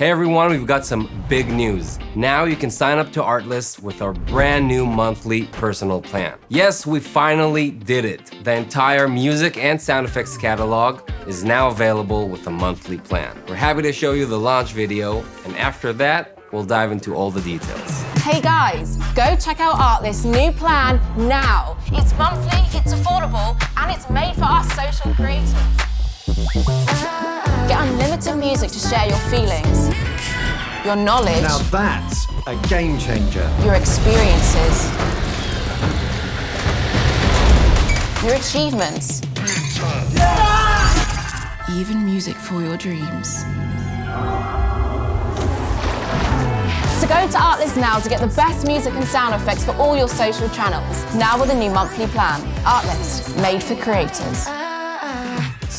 Hey everyone, we've got some big news. Now you can sign up to Artlist with our brand new monthly personal plan. Yes, we finally did it. The entire music and sound effects catalog is now available with a monthly plan. We're happy to show you the launch video, and after that, we'll dive into all the details. Hey guys, go check out Artlist's new plan now. It's monthly, it's affordable, and it's made for us social creators. Get unlimited music to share your feelings, your knowledge, Now that's a game changer. your experiences, your achievements. Even music for your dreams. So go to Artlist now to get the best music and sound effects for all your social channels. Now with a new monthly plan. Artlist, made for creators.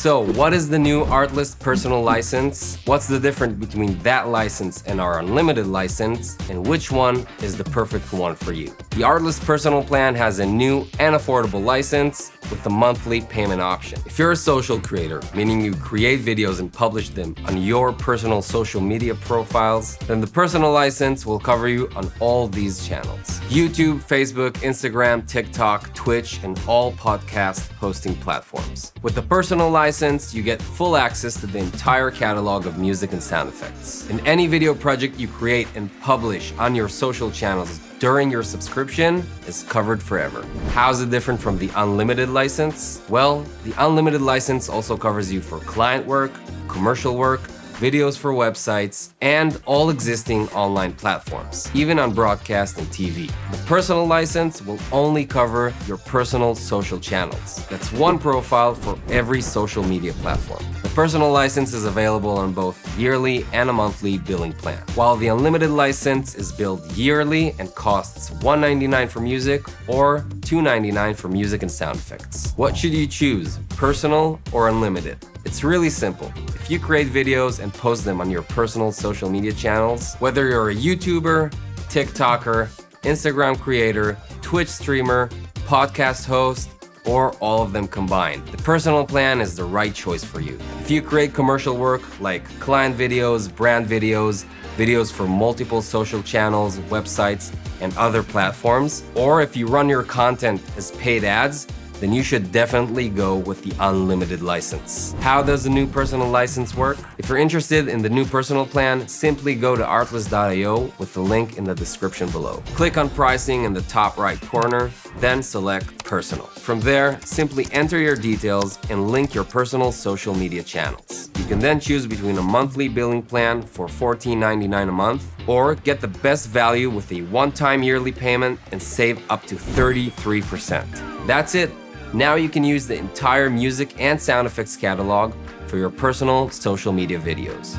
So, what is the new Artlist personal license? What's the difference between that license and our unlimited license? And which one is the perfect one for you? The Artlist personal plan has a new and affordable license with the monthly payment option. If you're a social creator, meaning you create videos and publish them on your personal social media profiles, then the personal license will cover you on all these channels. YouTube, Facebook, Instagram, TikTok, Twitch, and all podcast hosting platforms. With the personal license, you get full access to the entire catalog of music and sound effects. And any video project you create and publish on your social channels during your subscription is covered forever. How's it different from the unlimited license? Well, the unlimited license also covers you for client work, commercial work, videos for websites, and all existing online platforms, even on broadcast and TV. The personal license will only cover your personal social channels. That's one profile for every social media platform. The personal license is available on both yearly and a monthly billing plan, while the unlimited license is billed yearly and costs $1.99 for music or $2.99 for music and sound effects. What should you choose, personal or unlimited? It's really simple. If you create videos and post them on your personal social media channels, whether you're a YouTuber, TikToker, Instagram creator, Twitch streamer, podcast host, or all of them combined. The personal plan is the right choice for you. If you create commercial work like client videos, brand videos, videos for multiple social channels, websites, and other platforms, or if you run your content as paid ads, then you should definitely go with the unlimited license. How does the new personal license work? If you're interested in the new personal plan, simply go to artlist.io with the link in the description below. Click on pricing in the top right corner, then select personal. From there, simply enter your details and link your personal social media channels. You can then choose between a monthly billing plan for $14.99 a month or get the best value with a one-time yearly payment and save up to 33%. That's it. Now you can use the entire music and sound effects catalog for your personal social media videos.